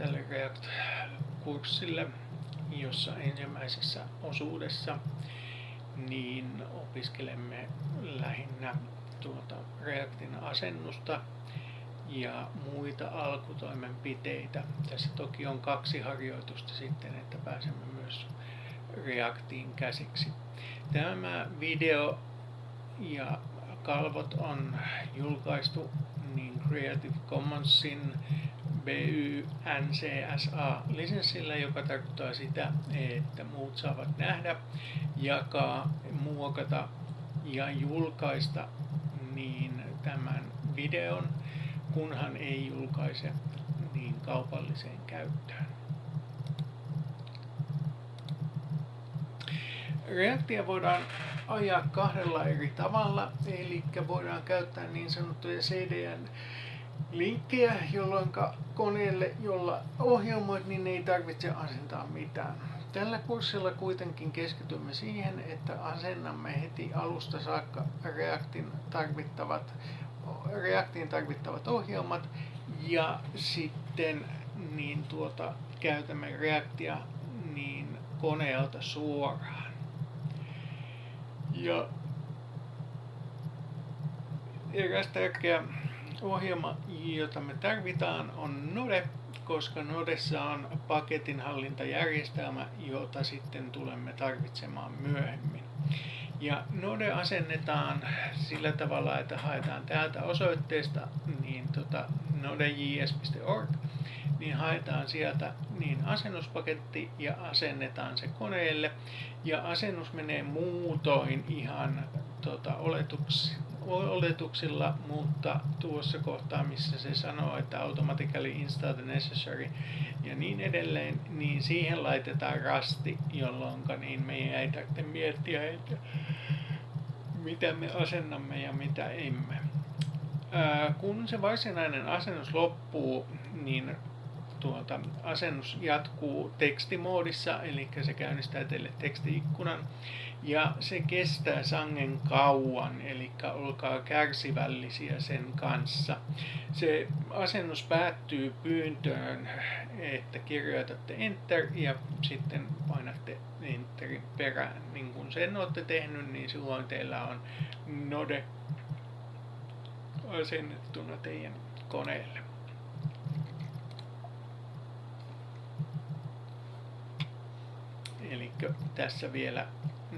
tälle React-kurssille, jossa ensimmäisessä osuudessa niin opiskelemme lähinnä tuota Reactin asennusta ja muita alkutoimenpiteitä. Tässä toki on kaksi harjoitusta sitten, että pääsemme myös Reactiin käsiksi. Tämä video ja kalvot on julkaistu niin Creative Commonsin BY NCSA lisenssillä, joka tarkoittaa sitä, että muut saavat nähdä, jakaa, muokata ja julkaista niin tämän videon, kunhan ei julkaise niin kaupalliseen käyttöön. Reaktia voidaan ajaa kahdella eri tavalla, eli voidaan käyttää niin sanottuja CDN linkkejä, jolloin koneelle, jolla ohjelmoit, niin ei tarvitse asentaa mitään. Tällä kurssilla kuitenkin keskitymme siihen, että asennamme heti alusta saakka Reactin tarvittavat, Reactiin tarvittavat ohjelmat ja sitten niin tuota, käytämme Reactia niin koneelta suoraan. Ja eräs tärkeä ohjelma, jota me tarvitaan, on Node, koska Nodessa on paketinhallintajärjestelmä, jota sitten tulemme tarvitsemaan myöhemmin. Ja Node asennetaan sillä tavalla, että haetaan täältä osoitteesta niin tota, nodejs.org, niin haetaan sieltä niin asennuspaketti ja asennetaan se koneelle. Ja asennus menee muutoin ihan tota, oletuksi, oletuksilla, mutta tuossa kohtaa, missä se sanoo, että automatically install the necessary ja niin edelleen, niin siihen laitetaan rasti, jolloin niin meidän ei tarvitse miettiä, että mitä me asennamme ja mitä emme. Ää, kun se varsinainen asennus loppuu, niin tuota, asennus jatkuu tekstimoodissa, eli se käynnistää teille tekstiikkunan ja se kestää sangen kauan, eli olkaa kärsivällisiä sen kanssa. Se asennus päättyy pyyntöön, että kirjoitatte Enter ja sitten painatte Enterin perään. Niin kun sen olette tehnyt, niin silloin teillä on Node asennettuna teidän koneelle. Eli tässä vielä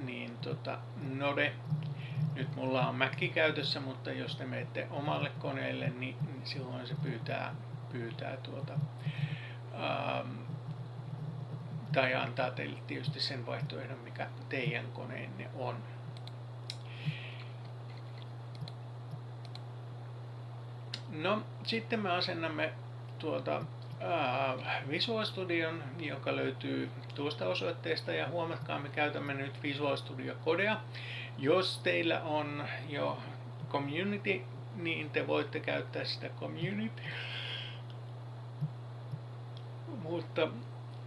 niin tota, Node, nyt mulla on Mac käytössä, mutta jos te menette omalle koneelle, niin, niin silloin se pyytää, pyytää tuota, ähm, tai antaa teille tietysti sen vaihtoehdon, mikä teidän koneenne on. No, sitten me asennamme tuota Visual Studion, joka löytyy tuosta osoitteesta ja huomatkaa, me käytämme nyt Visual Studio Codea. Jos teillä on jo Community, niin te voitte käyttää sitä Community. Mutta,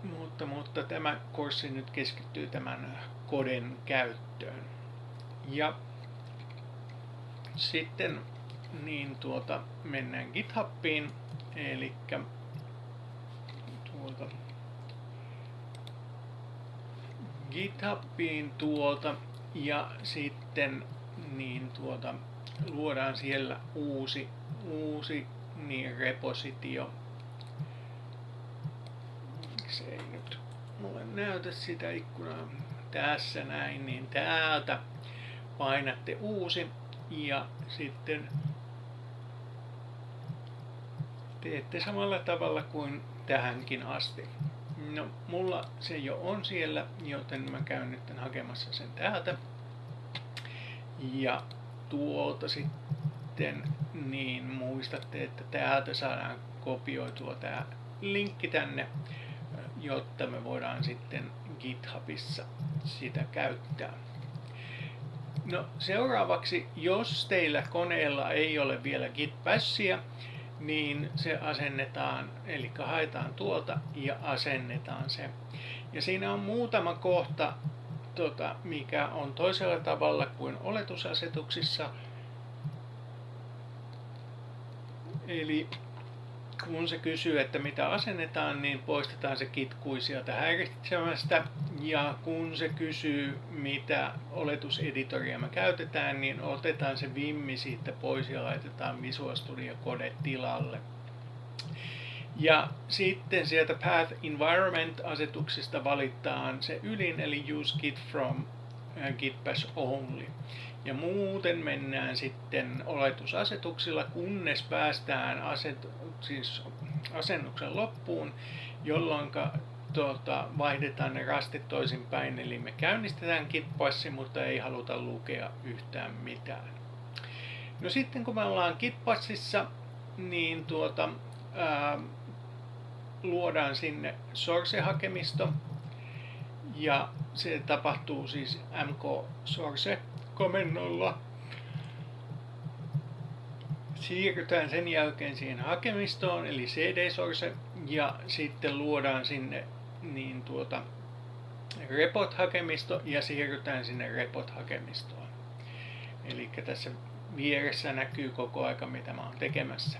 mutta, mutta tämä kurssi nyt keskittyy tämän koden käyttöön. Ja sitten niin tuota, mennään GitHubiin, eli tuolta GitHubiin tuolta ja sitten niin tuota, luodaan siellä uusi, uusi niin repositio. Se ei nyt mulle näytä sitä ikkunaa tässä näin, niin täältä painatte uusi ja sitten teette samalla tavalla kuin tähänkin asti. No, mulla se jo on siellä, joten mä käyn nyt hakemassa sen täältä. Ja tuolta sitten, niin muistatte, että täältä saadaan kopioitua tämä linkki tänne, jotta me voidaan sitten GitHubissa sitä käyttää. No seuraavaksi, jos teillä koneella ei ole vielä Git niin se asennetaan, eli haetaan tuolta ja asennetaan se. Ja siinä on muutama kohta, tota, mikä on toisella tavalla kuin oletusasetuksissa. Eli kun se kysyy, että mitä asennetaan, niin poistetaan se kitkui sieltä häiritsemästä. Ja kun se kysyy, mitä oletuseditoria me käytetään, niin otetaan se vimmi siitä pois ja laitetaan Visual Studio Code tilalle. Ja sitten sieltä Path Environment-asetuksista valitaan se ylin, eli Use Git from äh, Git Bash Only. Ja muuten mennään sitten oletusasetuksilla, kunnes päästään aset, siis asennuksen loppuun, jolloin tuota, vaihdetaan ne rastit toisinpäin, eli me käynnistetään kitpassi, mutta ei haluta lukea yhtään mitään. No sitten kun me ollaan kitpassissa, niin tuota, ää, luodaan sinne source-hakemisto, ja se tapahtuu siis mk source komennolla. Siirrytään sen jälkeen siihen hakemistoon, eli cd-source, ja sitten luodaan sinne niin tuota, repot-hakemisto ja siirrytään sinne repot-hakemistoon. Eli tässä vieressä näkyy koko aika mitä mä oon tekemässä.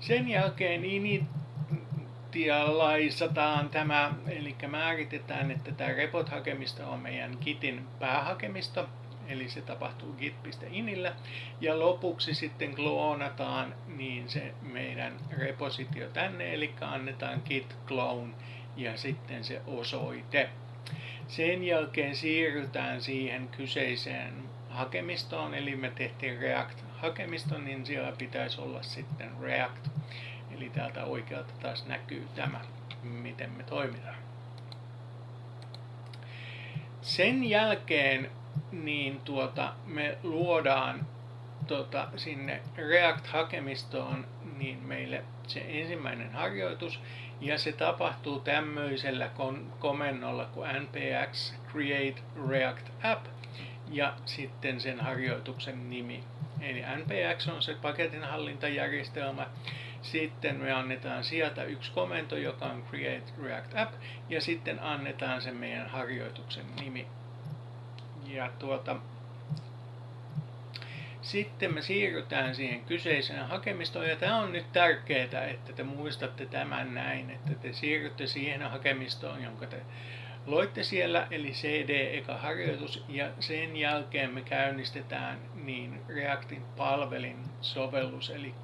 Sen jälkeen initialaisataan tämä, eli määritetään, että tämä repot-hakemisto on meidän Gitin päähakemisto, eli se tapahtuu git.inillä. Ja lopuksi sitten kloonataan niin se meidän repositio tänne, eli annetaan git clone ja sitten se osoite. Sen jälkeen siirrytään siihen kyseiseen hakemistoon, eli me tehtiin React-hakemisto, niin siellä pitäisi olla sitten React. Eli täältä oikealta taas näkyy tämä, miten me toimitaan. Sen jälkeen niin tuota, me luodaan tuota, sinne React-hakemistoon niin meille se ensimmäinen harjoitus, ja se tapahtuu tämmöisellä komennolla kuin npx create react app ja sitten sen harjoituksen nimi. Eli npx on se paketinhallintajärjestelmä. Sitten me annetaan sieltä yksi komento, joka on create react app ja sitten annetaan se meidän harjoituksen nimi. Ja tuota, sitten me siirrytään siihen kyseiseen hakemistoon, ja tämä on nyt tärkeää, että te muistatte tämän näin, että te siirrytte siihen hakemistoon, jonka te loitte siellä, eli CD eka harjoitus, ja sen jälkeen me käynnistetään niin Reactin palvelin sovellus, eli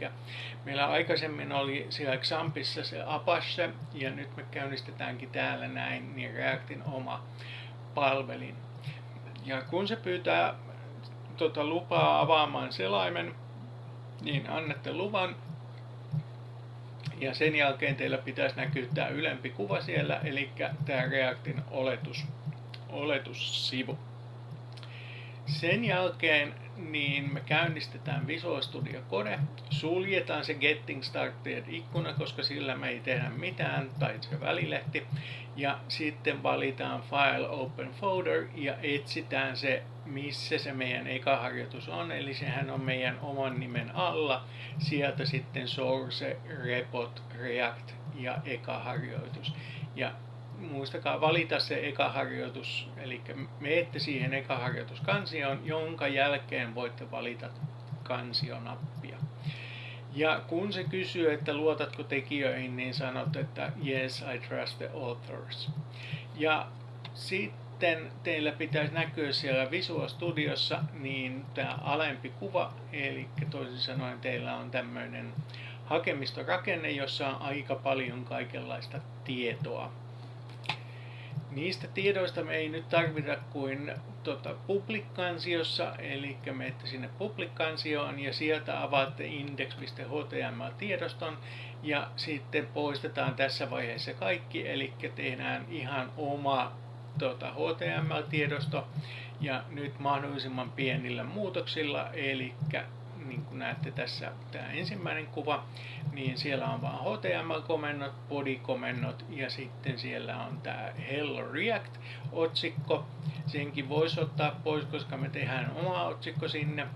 meillä aikaisemmin oli siellä Xampissa se Apache, ja nyt me käynnistetäänkin täällä näin niin Reactin oma palvelin. Ja kun se pyytää tota, lupaa avaamaan selaimen, niin annatte luvan. Ja sen jälkeen teillä pitäisi näkyä tämä ylempi kuva siellä, eli tämä Reactin oletus, oletussivu. Sen jälkeen niin me käynnistetään Visual Studio Code, suljetaan se Getting Started ikkuna, koska sillä me ei tehdä mitään, tai se välilehti, ja sitten valitaan File Open Folder ja etsitään se, missä se meidän eka harjoitus on, eli sehän on meidän oman nimen alla, sieltä sitten Source, Repot, React ja eka harjoitus. Ja muistakaa valita se eka harjoitus, eli meette siihen eka harjoituskansioon, jonka jälkeen voitte valita kansionappia. Ja kun se kysyy, että luotatko tekijöihin, niin sanot, että yes, I trust the authors. Ja sitten teillä pitäisi näkyä siellä Visual Studiossa niin tämä alempi kuva, eli toisin sanoen teillä on tämmöinen hakemistorakenne, jossa on aika paljon kaikenlaista tietoa Niistä tiedoista me ei nyt tarvita kuin tota, public-kansiossa, eli menette sinne public-kansioon ja sieltä avaatte index.html-tiedoston ja sitten poistetaan tässä vaiheessa kaikki, eli tehdään ihan oma tota, HTML-tiedosto ja nyt mahdollisimman pienillä muutoksilla, eli niin kuin näette tässä tämä ensimmäinen kuva, niin siellä on vain HTML-komennot, body-komennot ja sitten siellä on tämä Hello React-otsikko. Senkin voisi ottaa pois, koska me tehdään oma otsikko sinne.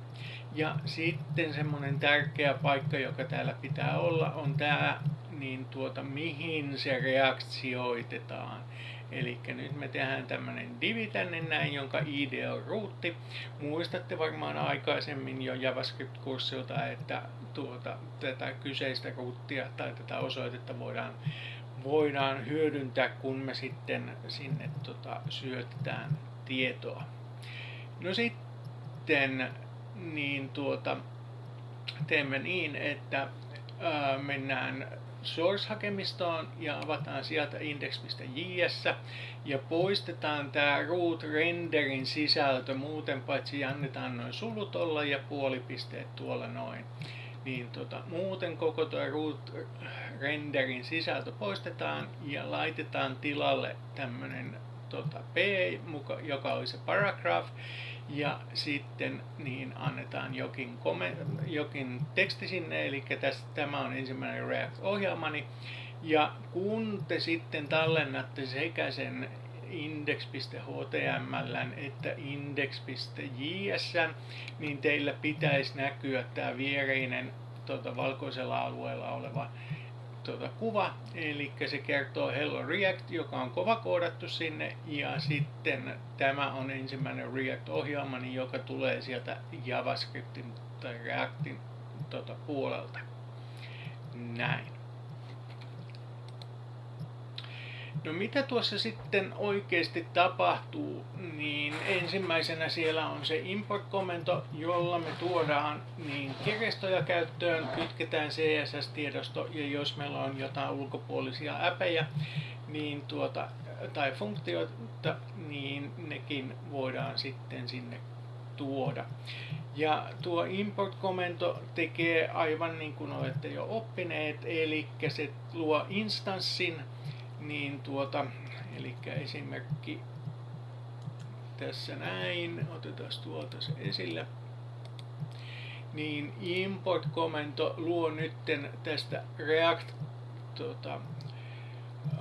Ja sitten semmoinen tärkeä paikka, joka täällä pitää olla, on tämä niin tuota, mihin se reaktioitetaan. Eli nyt me tehdään tämmönen divi tänne näin, jonka ID on ruutti. Muistatte varmaan aikaisemmin jo JavaScript-kurssilta, että tuota, tätä kyseistä ruuttia tai tätä osoitetta voidaan, voidaan hyödyntää, kun me sitten sinne tota, syötetään tietoa. No sitten niin tuota, teemme niin, että ää, mennään source-hakemistoon ja avataan sieltä index.js ja poistetaan tämä root renderin sisältö muuten paitsi annetaan noin sulut olla ja puolipisteet tuolla noin. Niin tota, muuten koko tuo root renderin sisältö poistetaan ja laitetaan tilalle tämmönen tota, P, joka oli se paragraph, ja sitten niin annetaan jokin, jokin teksti sinne, eli tästä, tämä on ensimmäinen React-ohjelmani. Ja kun te sitten tallennatte sekä sen index.html että index.js, niin teillä pitäisi näkyä tämä viereinen tuota, valkoisella alueella oleva tuota, kuva, eli se kertoo Hello React, joka on kova koodattu sinne, ja sitten tämä on ensimmäinen React-ohjelma, joka tulee sieltä JavaScriptin tai Reactin tuota, puolelta. Näin. No mitä tuossa sitten oikeasti tapahtuu, niin ensimmäisenä siellä on se import-komento, jolla me tuodaan niin kirjastoja käyttöön, kytketään CSS-tiedosto ja jos meillä on jotain ulkopuolisia äpejä niin tuota, tai funktioita, niin nekin voidaan sitten sinne tuoda. Ja tuo import-komento tekee aivan niin kuin olette jo oppineet, eli se luo instanssin, niin tuota, eli esimerkki tässä näin, otetaan tuolta se esille, niin import-komento luo nytten tästä React tuota,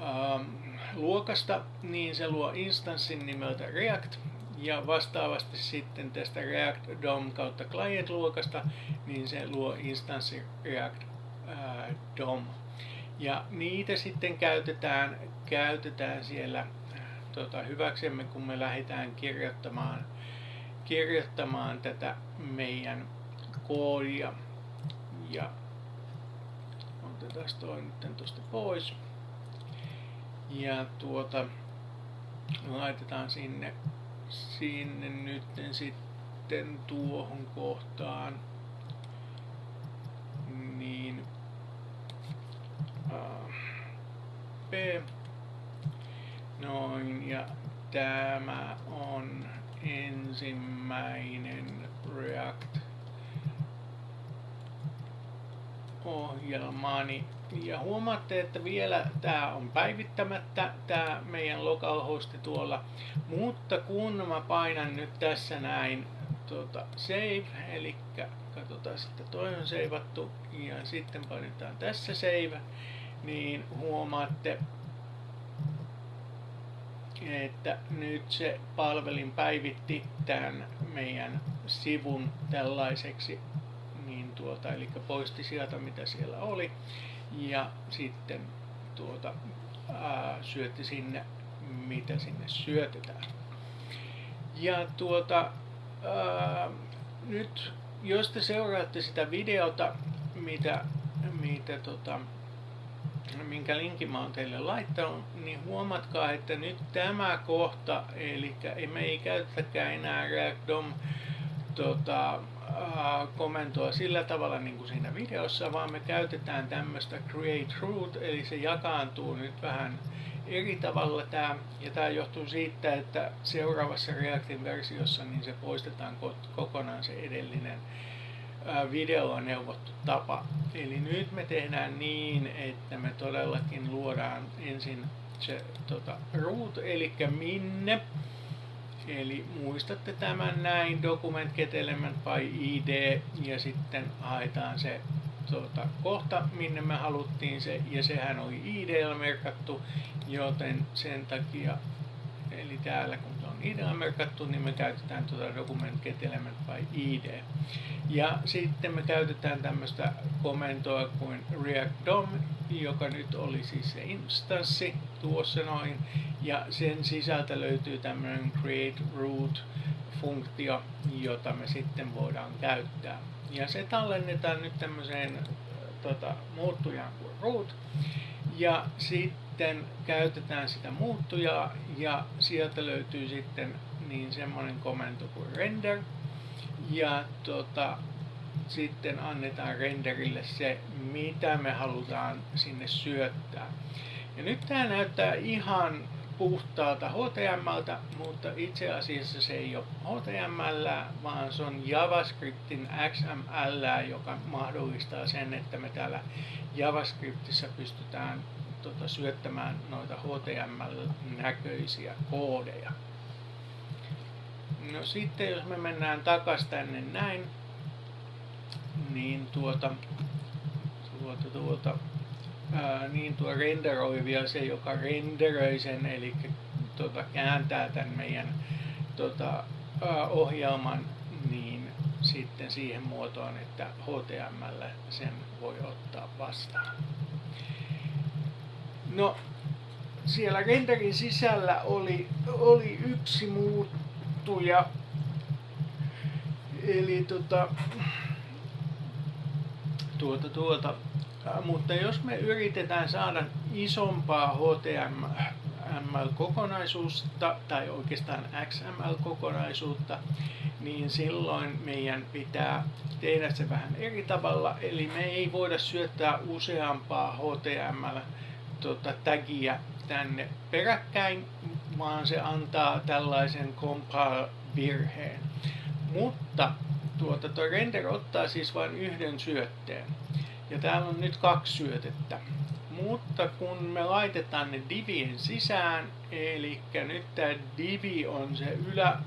ähm, luokasta, niin se luo instanssin nimeltä React, ja vastaavasti sitten tästä React DOM kautta client-luokasta, niin se luo instanssi React äh, DOM ja niitä sitten käytetään, käytetään siellä tota, hyväksemme, kun me lähdetään kirjoittamaan, kirjoittamaan tätä meidän koodia. Ja otetaan toi nyt tuosta pois. Ja tuota, laitetaan sinne, sinne nyt sitten tuohon kohtaan. Niin P. Noin, ja tämä on ensimmäinen React ohjelmaani. Ja huomaatte, että vielä tämä on päivittämättä, tämä meidän localhosti tuolla. Mutta kun mä painan nyt tässä näin tuota, save, eli katsotaan sitten toi on seivattu ja sitten painetaan tässä save, niin huomaatte, että nyt se palvelin päivitti tämän meidän sivun tällaiseksi, niin tuota, eli poisti sieltä mitä siellä oli ja sitten tuota, ää, syötti sinne mitä sinne syötetään. Ja tuota, ää, nyt jos te seuraatte sitä videota, mitä, mitä tota, minkä linkin mä oon teille laittanut, niin huomatkaa, että nyt tämä kohta, eli me ei käytetäkään enää React tota, komentoa sillä tavalla niin kuin siinä videossa, vaan me käytetään tämmöistä create root, eli se jakaantuu nyt vähän eri tavalla tämä, ja tämä johtuu siitä, että seuraavassa Reactin versiossa niin se poistetaan kokonaan se edellinen videolla neuvottu tapa. Eli nyt me tehdään niin, että me todellakin luodaan ensin se tota, root, eli minne. Eli muistatte tämän näin, document get element by id, ja sitten haetaan se tuota, kohta, minne me haluttiin se, ja sehän oli id merkattu, joten sen takia, eli täällä kun se on id merkattu, niin me käytetään tuota document get element by id. Ja sitten me käytetään tämmöistä komentoa kuin react DOM, joka nyt oli siis se instanssi tuossa noin, ja sen sisältä löytyy tämmöinen create root funktio, jota me sitten voidaan käyttää. Ja se tallennetaan nyt tämmöiseen tota, muuttujaan kuin root, ja sitten käytetään sitä muuttujaa, ja sieltä löytyy sitten niin semmoinen komento kuin render, ja tota, sitten annetaan renderille se, mitä me halutaan sinne syöttää. Ja nyt tämä näyttää ihan puhtaalta HTMLtä, mutta itse asiassa se ei ole HTML, vaan se on JavaScriptin XML, joka mahdollistaa sen, että me täällä JavaScriptissa pystytään tota, syöttämään noita HTML-näköisiä koodeja. No sitten jos me mennään takaisin tänne näin, niin tuota, tuota, tuota ää, niin tuo renderoi vielä se, joka renderöi sen, eli tuota, kääntää tämän meidän tuota, ää, ohjelman niin sitten siihen muotoon, että HTML sen voi ottaa vastaan. No, siellä renderin sisällä oli, oli yksi muuttuja, eli tota, tuota, tuota, mutta jos me yritetään saada isompaa HTML-kokonaisuutta tai oikeastaan XML-kokonaisuutta, niin silloin meidän pitää tehdä se vähän eri tavalla. Eli me ei voida syöttää useampaa HTML-tagia tänne peräkkäin, vaan se antaa tällaisen compile-virheen. Mutta tuota, tuo render ottaa siis vain yhden syötteen. Ja täällä on nyt kaksi syötettä. Mutta kun me laitetaan ne divien sisään, eli nyt tämä divi on se ylä,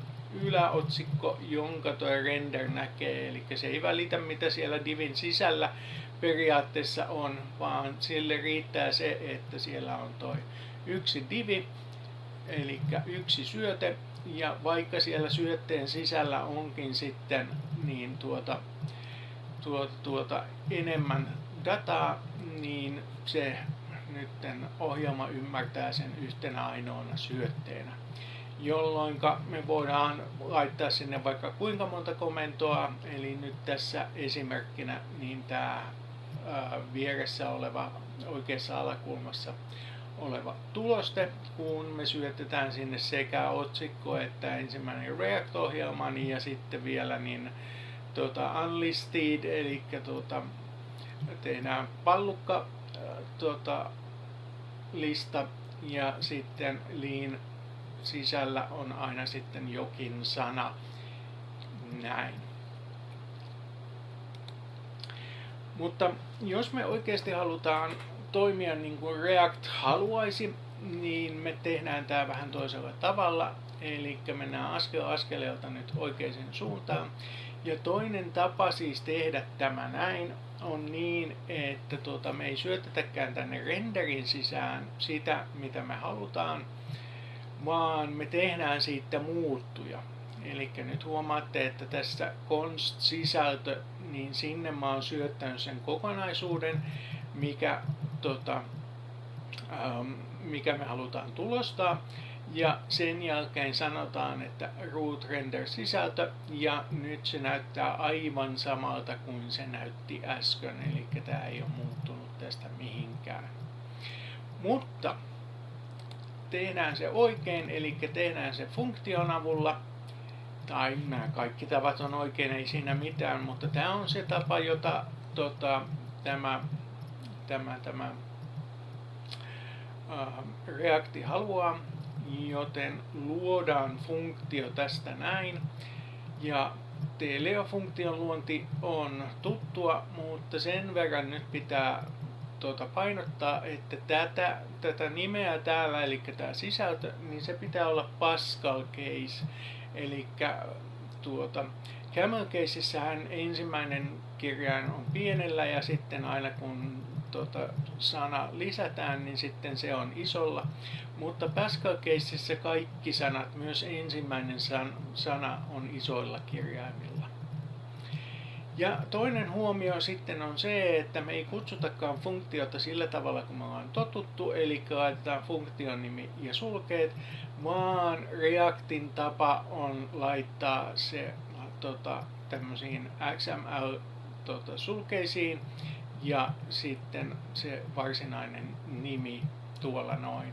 yläotsikko, jonka tuo render näkee. Eli se ei välitä mitä siellä divin sisällä periaatteessa on, vaan sille riittää se, että siellä on tuo yksi divi, eli yksi syöte, ja vaikka siellä syötteen sisällä onkin sitten niin tuota, tuota, tuota enemmän dataa, niin se nyt ohjelma ymmärtää sen yhtenä ainoana syötteenä. Jolloin me voidaan laittaa sinne vaikka kuinka monta komentoa, eli nyt tässä esimerkkinä niin tämä vieressä oleva oikeassa alakulmassa oleva tuloste, kun me syötetään sinne sekä otsikko että ensimmäinen React-ohjelma niin ja sitten vielä niin tuota, unlisted, eli tuota, tehdään pallukka tuota, lista ja sitten liin sisällä on aina sitten jokin sana. Näin. Mutta jos me oikeasti halutaan toimia niin kuin React haluaisi, niin me tehdään tämä vähän toisella tavalla. Eli mennään askel askeleelta nyt oikeaan suuntaan. Ja toinen tapa siis tehdä tämä näin on niin, että tuota, me ei syötetäkään tänne renderin sisään sitä, mitä me halutaan, vaan me tehdään siitä muuttuja. Eli nyt huomaatte, että tässä const-sisältö, niin sinne mä oon syöttänyt sen kokonaisuuden, mikä, tota, ähm, mikä me halutaan tulostaa. Ja sen jälkeen sanotaan, että root render sisältö ja nyt se näyttää aivan samalta kuin se näytti äsken, eli tämä ei ole muuttunut tästä mihinkään. Mutta tehdään se oikein, eli tehdään se funktion avulla, tai nämä kaikki tavat on oikein, ei siinä mitään, mutta tämä on se tapa, jota tota, tämä, tämä, tämä uh, Reacti haluaa joten luodaan funktio tästä näin. Ja Teleo-funktion luonti on tuttua, mutta sen verran nyt pitää tuota, painottaa, että tätä, tätä nimeä täällä, eli tämä sisältö, niin se pitää olla Pascal case. Eli tuota, Camel caseissähän ensimmäinen kirjain on pienellä ja sitten aina kun tuota, sana lisätään, niin sitten se on isolla. Mutta Pascal Caseissä kaikki sanat, myös ensimmäinen san, sana on isoilla kirjaimilla. Ja toinen huomio sitten on se, että me ei kutsutakaan funktiota sillä tavalla, kun me ollaan totuttu, eli laitetaan funktion nimi ja sulkeet, vaan Reactin tapa on laittaa se tota, tämmöisiin XML tota, sulkeisiin ja sitten se varsinainen nimi tuolla noin.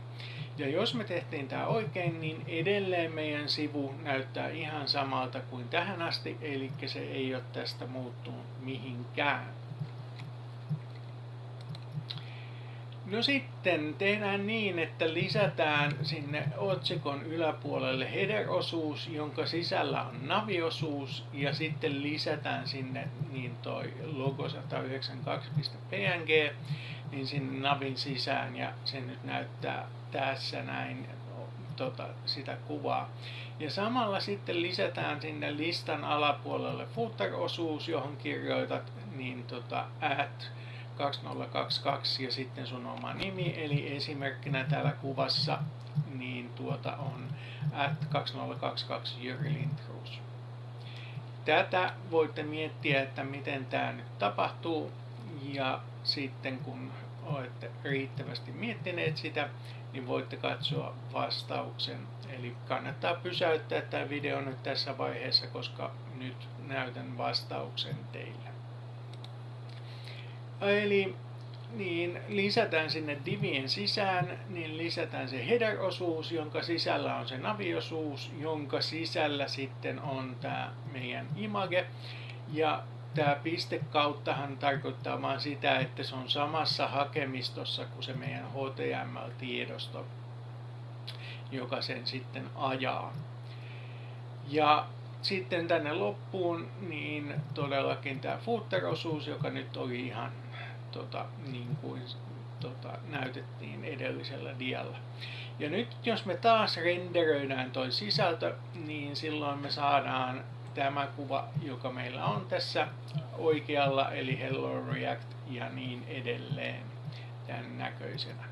Ja jos me tehtiin tämä oikein, niin edelleen meidän sivu näyttää ihan samalta kuin tähän asti, eli se ei ole tästä muuttunut mihinkään. No sitten tehdään niin, että lisätään sinne otsikon yläpuolelle header-osuus, jonka sisällä on naviosuus, ja sitten lisätään sinne niin toi logo 192.png, niin sinne navin sisään, ja se nyt näyttää tässä näin tota, sitä kuvaa. Ja samalla sitten lisätään sinne listan alapuolelle footer-osuus, johon kirjoitat niin tota, at 2022 ja sitten sun oma nimi, eli esimerkkinä täällä kuvassa niin tuota on at 2022 Jyri Lindroos. Tätä voitte miettiä, että miten tämä nyt tapahtuu ja sitten kun olette riittävästi miettineet sitä, niin voitte katsoa vastauksen. Eli kannattaa pysäyttää tämä video nyt tässä vaiheessa, koska nyt näytän vastauksen teille. Eli niin lisätään sinne divien sisään, niin lisätään se header-osuus, jonka sisällä on se naviosuus, jonka sisällä sitten on tämä meidän image. Ja tämä piste kauttahan tarkoittaa vain sitä, että se on samassa hakemistossa kuin se meidän HTML-tiedosto, joka sen sitten ajaa. Ja sitten tänne loppuun, niin todellakin tämä footer-osuus, joka nyt oli ihan tota, niin kuin tota, näytettiin edellisellä dialla. Ja nyt jos me taas renderöidään toi sisältö, niin silloin me saadaan tämä kuva, joka meillä on tässä oikealla, eli Hello React ja niin edelleen tämän näköisenä.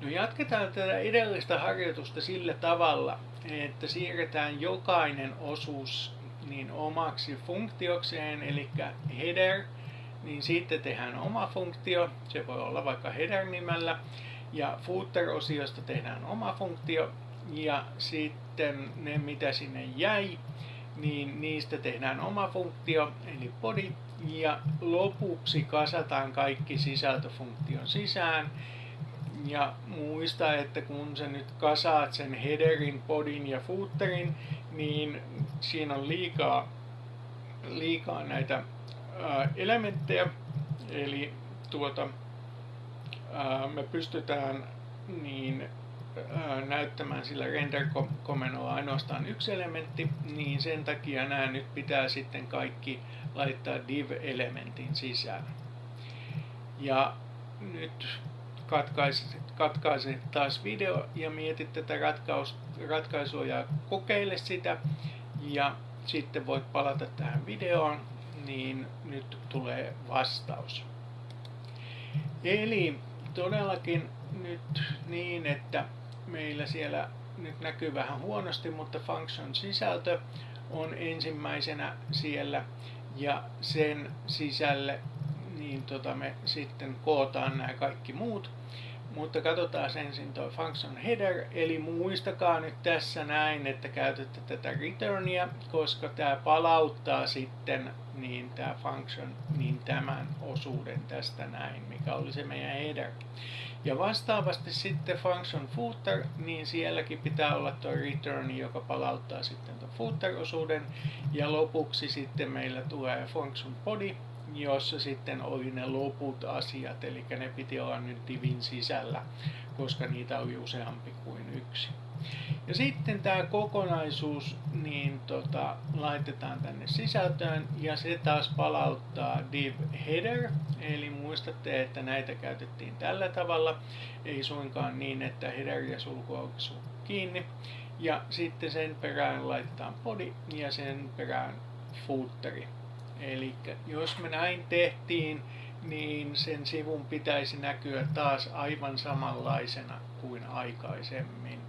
No jatketaan tätä edellistä harjoitusta sillä tavalla, että siirretään jokainen osuus niin omaksi funktiokseen, eli header, niin sitten tehdään oma funktio, se voi olla vaikka header-nimellä, ja footer-osiosta tehdään oma funktio, ja sitten ne mitä sinne jäi, niin niistä tehdään oma funktio, eli body, ja lopuksi kasataan kaikki sisältöfunktion sisään, ja muista, että kun sä nyt kasaat sen headerin, podin ja footerin, niin siinä on liikaa, liikaa näitä ää, elementtejä, eli tuota, ää, me pystytään niin ää, näyttämään sillä render-komennolla ainoastaan yksi elementti, niin sen takia nämä nyt pitää sitten kaikki laittaa div-elementin sisään. Ja nyt katkaisit, katkaisit taas video ja mietit tätä ratkaus, ratkaisua ja kokeile sitä. Ja sitten voit palata tähän videoon, niin nyt tulee vastaus. Eli todellakin nyt niin, että meillä siellä nyt näkyy vähän huonosti, mutta function sisältö on ensimmäisenä siellä ja sen sisälle niin tota me sitten kootaan nämä kaikki muut. Mutta katsotaan ensin tuo function header, eli muistakaa nyt tässä näin, että käytätte tätä returnia, koska tämä palauttaa sitten niin tämä function niin tämän osuuden tästä näin, mikä oli se meidän header. Ja vastaavasti sitten function footer, niin sielläkin pitää olla tuo return, joka palauttaa sitten tuon footer-osuuden. Ja lopuksi sitten meillä tulee function body, jossa sitten oli ne loput asiat, eli ne piti olla nyt divin sisällä, koska niitä oli useampi kuin yksi. Ja sitten tämä kokonaisuus niin tota, laitetaan tänne sisältöön ja se taas palauttaa div header, eli muistatte, että näitä käytettiin tällä tavalla, ei suinkaan niin, että header ja sulku kiinni. Ja sitten sen perään laitetaan body ja sen perään footeri. Eli jos me näin tehtiin, niin sen sivun pitäisi näkyä taas aivan samanlaisena kuin aikaisemmin.